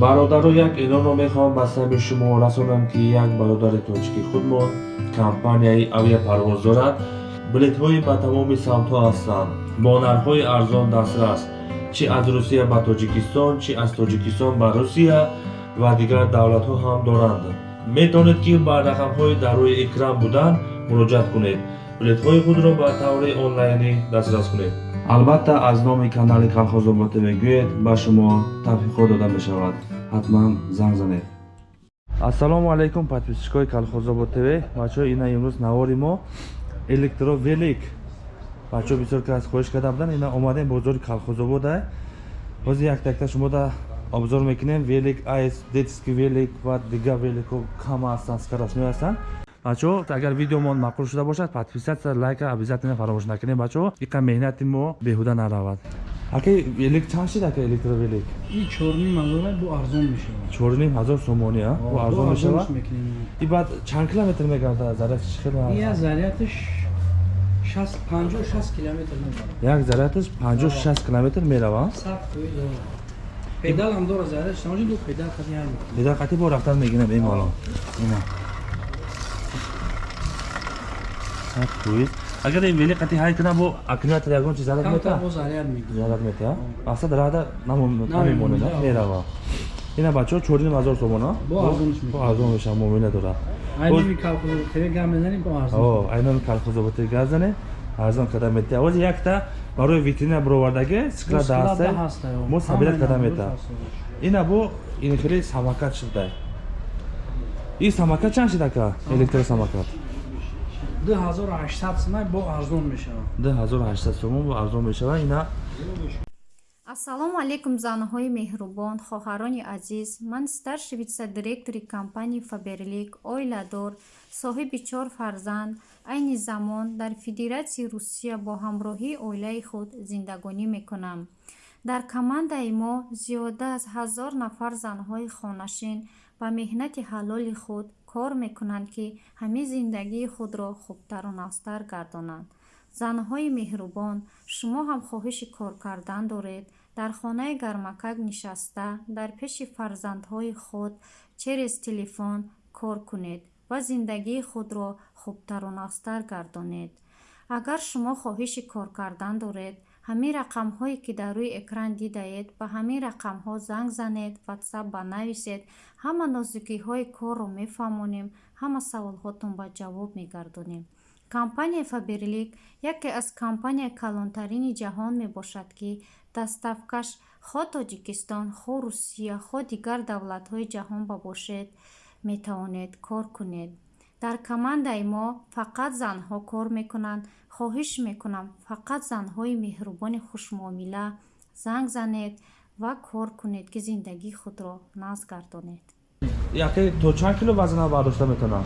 бародаро як эълонро мехоҳам ба сабби шумо расонам ки як бародари тоҷики худмон компанияи авиапарвоз дорад билетҳои ба тамоми самтҳо ҳастанд. Бо нархҳои арзон дастрас чӣ аз русия ба тоҷикистон чӣ аз тоҷикистон ба русия ва дигар давлатҳо ҳам доранд. Метавонед ки ба рақамҳои дар рӯи экран буданд муроҷиат кунед билетҳои худро ба таври онлайнӣ дастрас кунед. Албатта аз номи канали калхозобод мегӯед ба шумо тавфиқҳо дода мешавад. Ҳатман занг занед. Ассалому алайкум подписчикои калхозобод тв. Бачаҳо ина имрӯз навори мо электровелик. Бачаҳо бисёр кас хоҳиш карда буданд ина омадем бозори калхозобода ҳозир яктакта шумода обзор мекунем. Велик айс детский велик ва дигар великҳо кама ҳастанд скоростной ҳастанд бачаҳо агар видеомон маъқул шуда бошад подписатсия лайка обязательно фаромӯш накунед бачаҳо иқа меҳнати мо беҳуда наравад. Ака велик чанд шид ака электровелик чорним ҳазор сомони бу арзон мешавад и баъд чанд километр мегардад? Зарядиш як зарядиш панҷо шаст километр меравад педал қати бо рафтан мегина бемалол агар вели қати ҳай кунам бо аккумулятор ягон чи заряд мета? Заряд мета асад рада намемонад мерава. Ина бачаҳо чорним ҳазор сомона? Бо арзон. Меша муомила дорад айноми калхозоботи газ занед арзон карда мета. Ҳози якта барои витрина бировардаги скла даста мо сабира карда мета. ина бо ин хеле самакат шуда и самакат чанд шид ака электросамакат 2800 сомон бо арзон мешавад. 2800 сомон бо арзон мешавад. Ина ассалому алайкум занҳои меҳрубон хоҳарони азиз. Ман старши витсадиректори компанияи фаберлик оиладор соҳиби чор фарзанд. Айни замон дар федератсияи русия бо ҳамроҳии оилаи худ зиндагонӣ мекунам. Дар командаи мо зиёда аз ҳазор нафар занҳои хонашин ба меҳнати ҳалоли худ кор мекунанд ки ҳамин зиндагии худро хубтару навстар гардонанд. Занҳои меҳрубон шумо ҳам хоҳиши кор кардан доред дар хонаи гармакак нишаста дар пеши фарзандҳои худ через телефон кор кунед ва зиндагии худро хубтару навстар гардонед. Агар шумо хоҳиши кор кардан доред ҳамин рақамҳое ки дар рӯи экран дидаед ба ҳамин рақамҳо занг занед ватсап ба нависед ҳама нозукиҳои корро мефаҳмонем ҳама саволҳотон ба ҷавоб мегардонем. Компанияи фаберлик яке аз компанияи калонтарини ҷаҳон мебошад ки дастафкаш хо тоҷикистон хо русия хо дигар давлатҳои ҷаҳон бабошед метавонед кор кунед дар командаи мо фақат занҳо кор мекунанд хоҳиш мекунам. Фақат занҳои меҳрубони хушмуомила занг занед ва кор кунед ки зиндагии худро назд гардонед яке то чанд кило вазна бардошта метавонам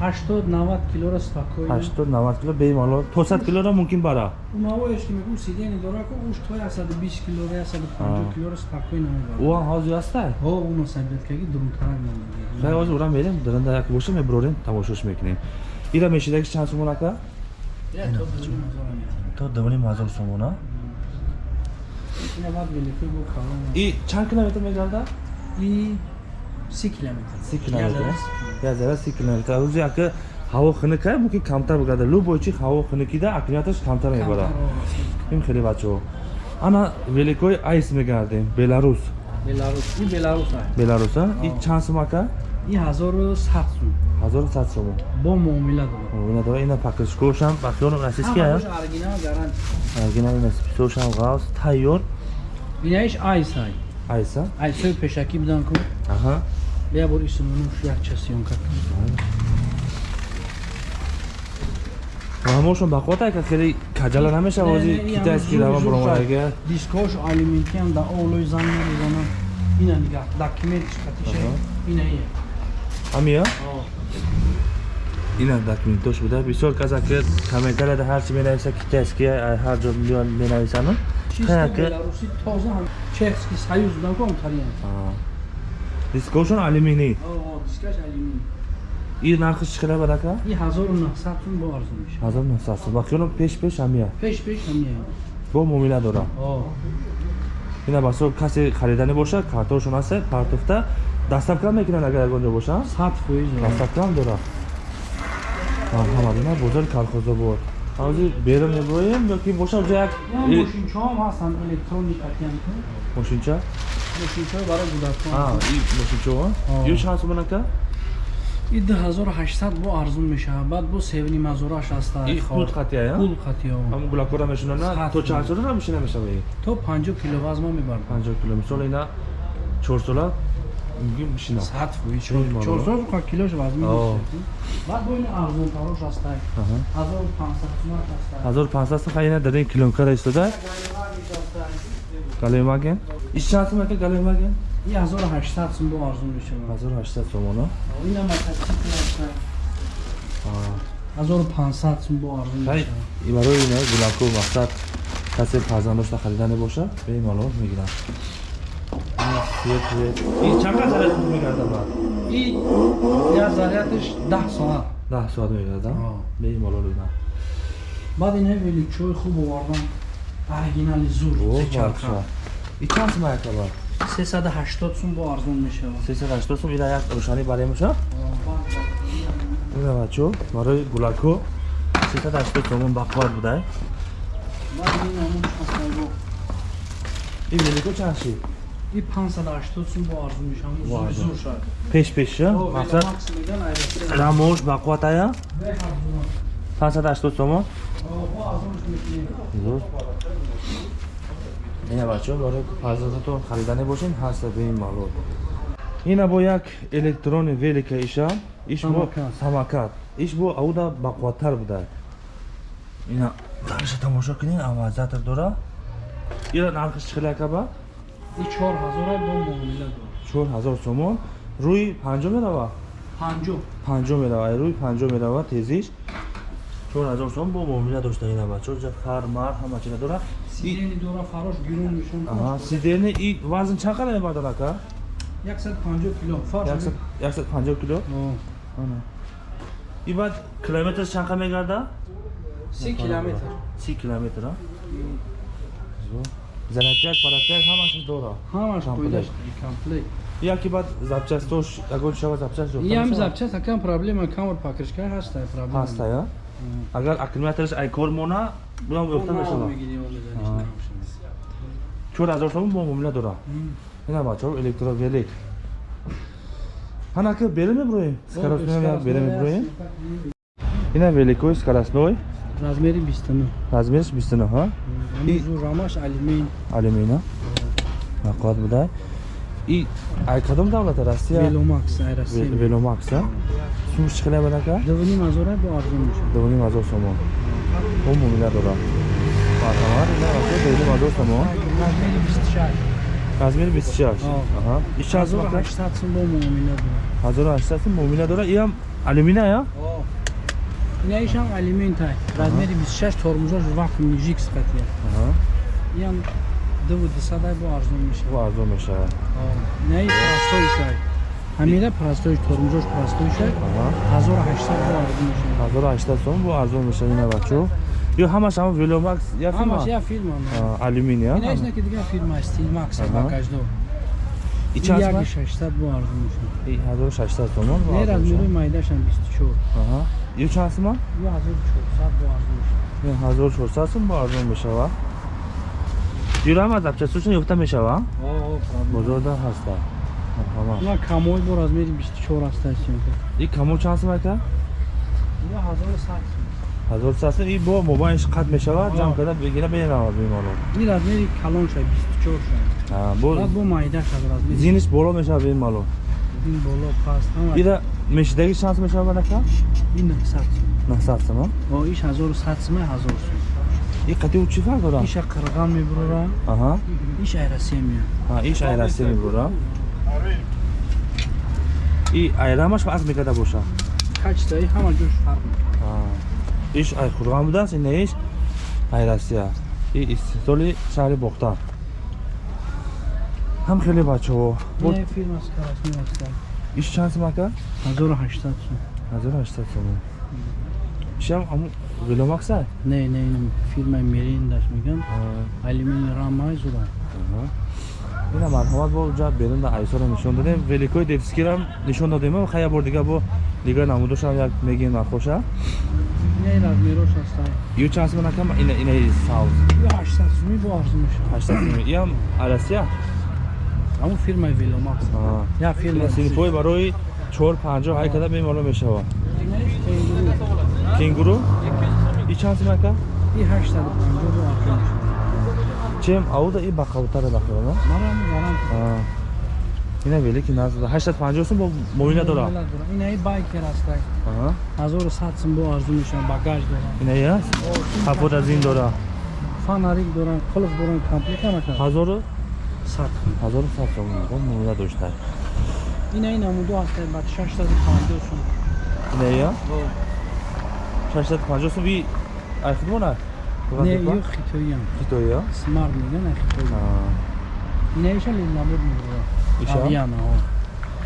80 90 килоро спокойно 80 90 кило бемалол 200 килоро мумкин бара? У навоеш ки мегӯ сидени дора ку уш то 120 килоро 150 килоро спокойно мебара уан ҳозир аста ҳо уно сабиткаги дурумтарак намеди хай ҳозир урам мерем даранда як боша меброрем тамошош мекунем. Ира мешидаги чанд сомон ака то давони мазор сомона и чанд километр мегардад? И 3 километр. 3 километр 1,3 километр. Рӯзи ака ҳаво хиника мумкин камтар бигада. Любой чи ҳаво хиникида акмияташ камтар мебара ин хеле бачаҳо. Ана великои айс мегардем. Беларус. Беларус. И беларуса беларуса и чанд сум ака? И 1100 сум. 1100 сум. Бо муомила дора муомила дора ина пакришкошам бахёрам российский ая аргина гарант. Аргина ина списошам гавс тайёр. Инаиш айса айса айсои пешакӣ будан ку? Аҳа бия бор исмонуш якча сёнка ҳамошон ба хота ка хеле каҷала намешава ози китайски рава буромадаги дискош алиментиам да олои занг мерезана ина дига документиш катиша ина ия ҳамия ина документош буда. Бисёр каса ки комментарияда ҳарчи менависа китайски ҳар ҷо менависану. Чехский союз будан ку онтариян дискошон алюминий. И нархиш чӣ қадар бад ака ҳазору наҳсад сум ба хиёлам пеш пеш ҳамия пеш пеш ҳамия бо муомила дора ина басо касе харидани боша картошон аст партофта дастамкам мекунад агар ягонҷо боша сад фоиз дастамкам дора марҳамат ина бозори калхозобод. Ҳозир берун меброем ёки боша ҷа як э, мошинчаҳом ҳастанд электроника тиям мошинча мошинчаҳо барои кӯдакон а и мошинчао Ҳо. ё чанд сомон ака и 2800 бо арзон мешавад. Баъд бо севни мазураш аста и пул қатия я? Пул қатиё ҳамун гулакора мешунана Сад то кило. чанд сола мешина мешава то 50 кило вазма мебард. 50 кило. Мисол ина 4 сола мигим мешина сад фоиз Чун мало. 400 ка килош вазми О. баъд бо ин арзон тарош аста 1500 сумат аста 1500 сом ина дар ин киломкара истода галемаген иш чанд сом ака галемаген и 1800 сум бо арзон мешавад 1800 сомона ина мотоцикл аста 1500 сум бо арзон ҳай мешавад и барои ина гуланко мақсад касе фарзанд дошта харидане боша бемалол мегирам и чанд қадр заряд мегарда баъд и я зарядиш 10 соат 10 соат мегарда О. бемалол ина баъд ина величои хуб овардан оригинали зур о сечарха бахша и чанд сом ака баъд 380 сум бо арзон мешавад. 380 сом ина як рӯшанӣ барем боша ина бачо барои гулако 380 сомон бақват будай шаснаго и велико чанд шид и 580 сум бо арзон мешавад. Шад пеш пеша О, мақсад? рамош бақват ая Бе арзон. 580 сомон О, бо арзонш мекунем. зур бачо барои фарзандатон харидане бошем ҳаста бемалол ина бо як электрони велика иша иш бо Самокат. самокат. Иш бо ауда бақваттар буда. Ина дариша тамошо кунед амазатр дора. Ира нархиш чӣ хеле ака ба И 4000 бо муомила дор. 4000 сомон. Рӯи панҷо мерава? Панҷо. панҷо мерава. Рӯи панҷо мерава тезиш 4000 сом бо муомила дошта ина бачо ҷа хар мар ҳама чиз дора Сидени дора фарош гирун мешон. аҳа сидени и вазн чанд қадар мебардад ака 150 кило. Фарш. 150 кило ана и баъд километрш чанд қа мегарда 30 километр. си километр а занатяк паратяк ҳамаши дора Ҳамаш Комплект. комплект. яки баъд запчастош ягон шава запчаст И ҳам запчаст акам проблема камер покришка ҳаста проблема. ҳаста я агар аккумулятораш ай кор мона бунам ёфта мешава Ага. 4000 сом бо муомила дора ина бачаҳо электровелик ҳанака бере меброем скоростной бере меброем ина великои скоростной размери 29 размериш 29 ҳа И- зур рамаш алюмин алюмина нақот будай и ай кадом давлата россия веломакс айраси веломакса сумш чӣ хеле бадака довни мазора бо арзон мешавад довним ҳазор сомон о муомила дора марҳамат ина бачаҳо довним ҳазор сомон размери 26 размери 26 О. аҳа иш чанд сум ака 1800 сум бо муомила дорад 1800 сум муомила дора иам алюмина я ина ишам алюмин тай размери 26 тормозош вакуумни жикс қатия аҳа ям дуву дисадай бо арзон бо мешавад арзон мешавад ина и простой шай ҳамира простой тормозош простой аҳа 1800 бо арзон мешавад. 1800 сом бо арзон мешавад ина бачо ё ҳамаш ҳама веломакс я ҳамаш фирма я фирма А, алюмин я ина ишна ки дигар фирма стилмакс Аҳа. багаждо и чанд яки 600 бо арзон мешавад. И 1600 сомон бо не арзон размери мешавад. майдашам 24 аҳа. Ё чанд сума ё 1400 бо арзон мешавад. Ё 1400 сум бо арзон мешавад ё ҳама запчастошон ёфта мешавад бозорда ҳаста ина камой бо размери 24 астасион и камо чанд сум ака ё 1100 1100 сум и бо мобайлш қат мешавад О. ҷамъ карда бигира бенавад бемалол ин размери калон шай 24 шай А, бо бо майда шад размери зиниш боло мешавад бемалол ин боло паст. Ҳама ира мешидаги чанд сум мешавад ака ин 900 сум. 900 сум о иш 1100 сум 1000 сум. И қатиу чӣ фарқ дорад? Иша қирған мебурора аҳа. Иш айрасия меяд А, иш айрасӣ мебурад и айрамаш ваз мекарда боша? Качтаи ҳама ҷош фарқ мекунад. А, иш ай хурған будааст ина иш? Айрасия. И истиҳсоли шаҳри бохтан ҳам хеле бачаҳо. Бо не фирма скарасми аста иш чанд сум ака? 1800 сум. 1800 сум. Ишам ҳамун веломакса не не ин фирмаи мериндаш меган алюмини рамаи зура ина марҳамат бо ҷа берун да айсоро нишон додем великои детскирам нишон додем хая бор дига бо дига намудошам як мегин мархоша ю чанд сомон акам ина инаи савз. Ё 800 сумӣ бо арзу мешавад. 800 сомон иам аласия? Ҳамун фирмаи Веломакс. Я фирма синфои барои 450 ҳай када бемалум мешава. Кенгуру. и чанд сомон ака И 850 бо арзу мешавад. чем ауда и бақавтара бахирона Марам гарант. ина велики назда 850 сум бо моина дора Инаи байкер ҳастанд. Аҳа. 1100 сум бо арзу мешавад. Багаж доранд. ина я капот аз ин дора Фонарик доранд, қулф доранд, комплект ҳама кар. 1000 Сад. 1100 сум бо моина дошта Инаи намуду ҳастанд. Ба 650 сум. ина я 650 сум и айхидмона Не, ё хитоиам. Хитоиам? Смар меган, а хитоиам. Инеша лиламуд мегӯя. Авиана.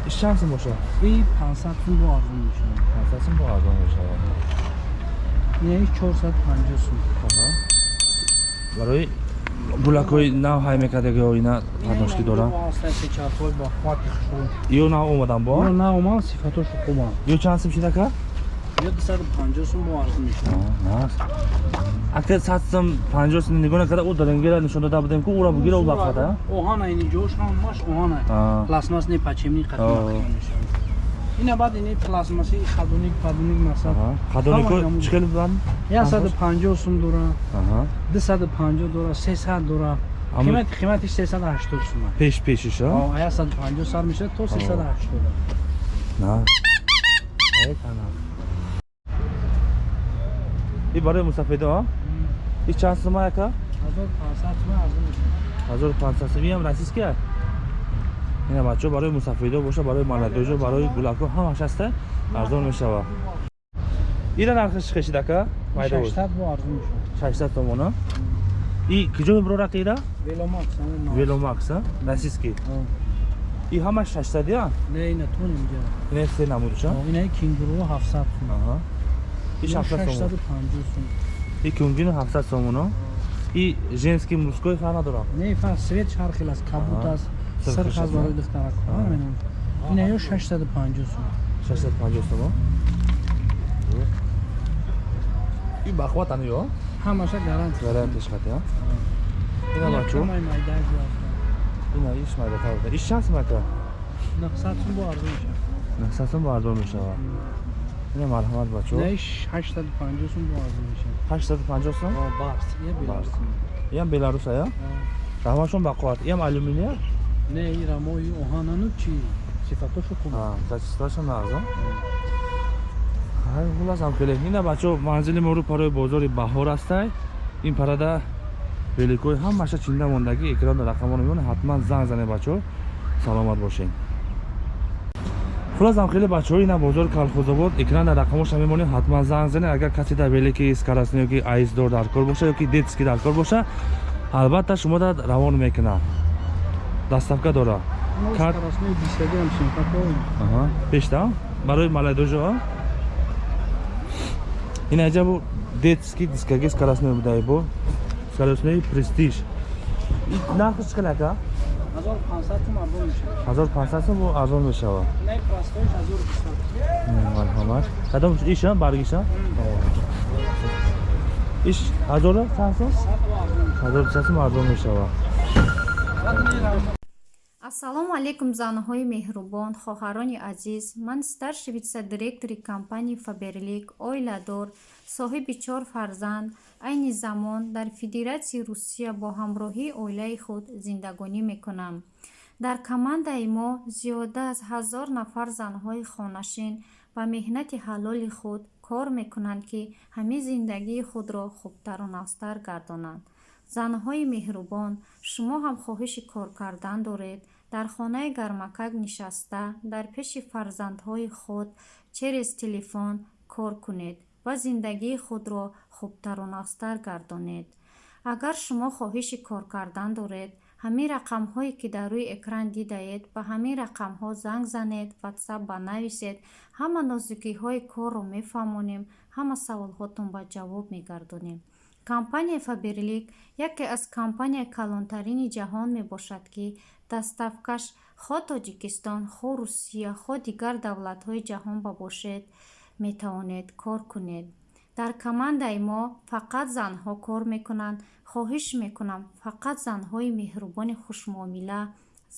Иш чанд сум боша? И 500 сум бо арзон мешава. 500 сум бо арзон мешава. Инеш 450 сум. Аҳа. Барои гулакҳои нав ҳай мекардаги оина пардошки дорам ё нав омадан бо нав омад сифатошу хубам ё чанд сим шинака 150 сум арз мешавад акте 150 сум нигоҳ накарда ӯ дарангера нишон дода будем ки ӯро бугира ӯ бахата оҳана ини ҷош ҳамаш оҳана. Пластмас не пачемни қатъи мешавад. Ина баъд ини пластмаси хадуник падуник масаб хадунико чикал бад 150 сум дора 250 дора 300 дора. Қимат қимати 380 сума пеш пешиш а? 150 сар мешавад то 380 на ай танам и барои мусафедо и чанд сума яка 1500 сум арзу мешавад. 1500 сум. Иам расиски ина бачо барои мусафедо боша барои маладожо барои гулако. Ҳамаш аста арзон мешава. Ира нархиш хешидака майда буд 600 бо арзу мешавад. 600 томона? И киҷо меброрака ира? Веломакс ҳамун нав. веломакс а расиски О, и ҳамаш 600 я Не, ина то немиҷа. ина се намудша Инаи кенгуру 700 сум. Аҳа и 600 сом 650 сум. и кунгино 700 сомоно и женский мужской фар надорам Не, фа свет ҳар хел аст, кабут Аҳа. аст, Сирх сирх аст, аст барои духтарак. Аҳа. Ҳамин. Ина ё 650 сум. 650 сомо и бахватан ё Ҳамаша гарант. гарантиш хата ина бачо Ҳамаи майдааш аст. ина иш майда тавда иш чанд сом ака 900 сум бо арзу мешавад. 900 сом бардор мешава ина марҳамат бачо. Не, 850 сум бо арзу мешавад. 850 сом О, барс. Е беларус. иам беларуса я? О. ҳамашон бақват иам алюминия? Не, ира мои оҳанану чи сифатошу хуб. а зачисташа нағза ҳай хулас ам хеле ина бачо манзили моро парои бозори баҳор астай ин парада великои ҳамаша чинда мондагӣ экранда рақамро мемонад ҳатман занг зане бачо. Саломат бошед хулас ам хеле бачаҳо ина бозори калхозобод экранда рақамоша мемонед ҳатман занг зане агар касе дар велики скоростни ёки айздор дар кор боша ёки детски дар кор боша албатта шумода равон мекунад даставка дора Мо Кар- скоростной дисаги ҳам синфатои. Ага. Бешта? Барои молодежи, Ин аҷа бу детский дискаги скоростной будай бу. Скоростной престиж. И нархи чӣ ака? 1500 сум арзон мешавад. 1500 сум бу арзон мешава. Не, простоиш 1200. Марҳамат. Кадом иша баргиша? Иш 1000 чанд сум? 1200 сум арзон мешава. ассалому алайкум занаҳои меҳрубон хоҳарони азиз ман старши витсе-директори компанияи фаберлик оиладор соҳиби чор фарзанд. Айни замон дар федератсияи русия бо ҳамроҳии оилаи худ зиндагонӣ мекунам. Дар командаи мо зиёда аз ҳазор нафар занҳои хонашин ба меҳнати ҳалоли худ кор мекунанд ки ҳамин зиндагии худро хубтару навстар гардонанд. Занҳои меҳрубон шумо ҳам хоҳиши кор кардан доред. Дар хонаи гармакак нишаста дар пеши фарзандҳои худ через телефон кор кунед ва зиндагии худро хубтару навстар гардонед. Агар шумо хоҳиши кор кардан доред ҳамин рақамҳое ки дар рӯи экран дидаед ба ҳамин рақамҳо занг занед ватсап ба нависед ҳама нозукиҳои корро мефаҳмонем ҳама саволҳотон ба ҷавоб мегардонем. Компанияи фаберлик яке аз компанияи калонтарини ҷаҳон мебошад ки дастафкаш хо тоҷикистон хо русия хо дигар давлатҳои ҷаҳон ба бошед метавонед кор кунед. Дар командаи мо фақат занҳо кор мекунанд хоҳиш мекунам фақат занҳои меҳрубони хушмуомила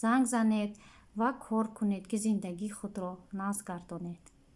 занг занед ва кор кунед ки зиндагии худро нағз гардонед